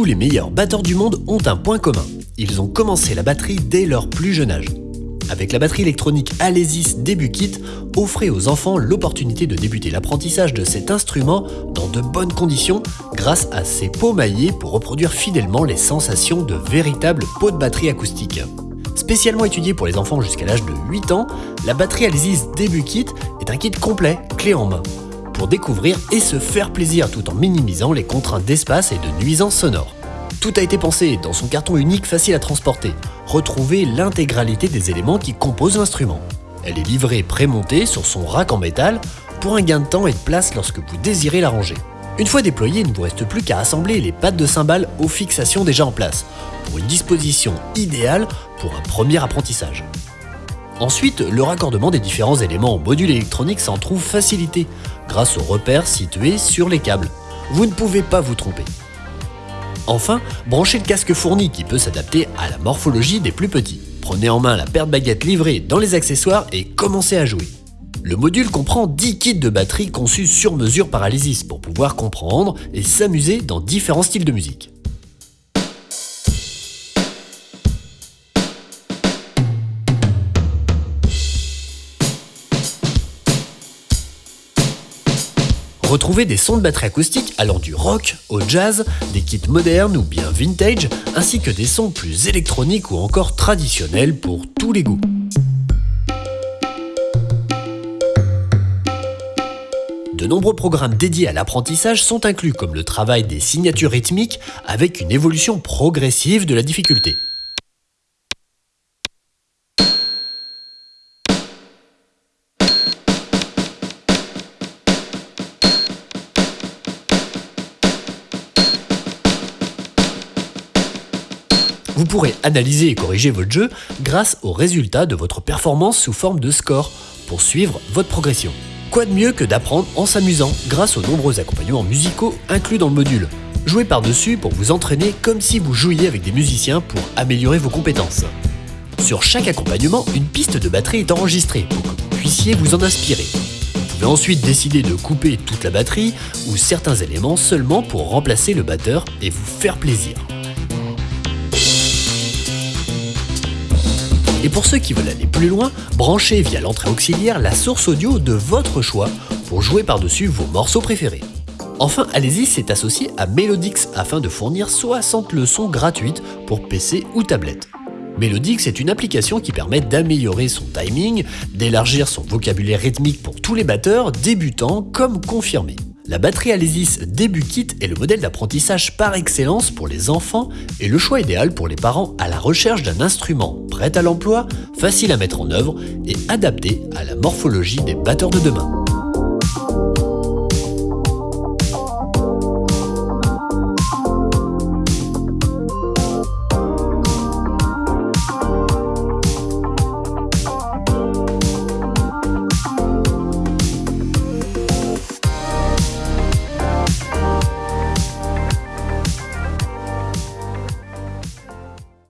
Tous les meilleurs batteurs du monde ont un point commun. Ils ont commencé la batterie dès leur plus jeune âge. Avec la batterie électronique Alesis Debut Kit, offrez aux enfants l'opportunité de débuter l'apprentissage de cet instrument dans de bonnes conditions grâce à ses pots maillés pour reproduire fidèlement les sensations de véritables pots de batterie acoustique. Spécialement étudié pour les enfants jusqu'à l'âge de 8 ans, la batterie Alesis Debut Kit est un kit complet, clé en main, découvrir et se faire plaisir tout en minimisant les contraintes d'espace et de nuisances sonores. Tout a été pensé dans son carton unique facile à transporter. Retrouvez l'intégralité des éléments qui composent l'instrument. Elle est livrée prémontée sur son rack en métal pour un gain de temps et de place lorsque vous désirez la ranger. Une fois déployée, il ne vous reste plus qu'à assembler les pattes de cymbales aux fixations déjà en place, pour une disposition idéale pour un premier apprentissage. Ensuite, le raccordement des différents éléments au module électronique s'en trouve facilité grâce aux repères situés sur les câbles. Vous ne pouvez pas vous tromper. Enfin, branchez le casque fourni qui peut s'adapter à la morphologie des plus petits. Prenez en main la paire de baguettes livrée dans les accessoires et commencez à jouer. Le module comprend 10 kits de batterie conçus sur mesure par Alesis pour pouvoir comprendre et s'amuser dans différents styles de musique. Retrouvez des sons de batterie acoustique allant du rock au jazz, des kits modernes ou bien vintage, ainsi que des sons plus électroniques ou encore traditionnels pour tous les goûts. De nombreux programmes dédiés à l'apprentissage sont inclus comme le travail des signatures rythmiques avec une évolution progressive de la difficulté. Vous pourrez analyser et corriger votre jeu grâce aux résultats de votre performance sous forme de score pour suivre votre progression. Quoi de mieux que d'apprendre en s'amusant grâce aux nombreux accompagnements musicaux inclus dans le module Jouez par-dessus pour vous entraîner comme si vous jouiez avec des musiciens pour améliorer vos compétences. Sur chaque accompagnement, une piste de batterie est enregistrée pour que vous puissiez vous en inspirer. Vous pouvez ensuite décider de couper toute la batterie ou certains éléments seulement pour remplacer le batteur et vous faire plaisir. Et pour ceux qui veulent aller plus loin, branchez via l'entrée auxiliaire la source audio de votre choix pour jouer par-dessus vos morceaux préférés. Enfin, Allez-y s'est associé à Melodix afin de fournir 60 leçons gratuites pour PC ou tablette. Melodix est une application qui permet d'améliorer son timing, d'élargir son vocabulaire rythmique pour tous les batteurs, débutants comme confirmés. La batterie Alesis Début Kit est le modèle d'apprentissage par excellence pour les enfants et le choix idéal pour les parents à la recherche d'un instrument prêt à l'emploi, facile à mettre en œuvre et adapté à la morphologie des batteurs de demain.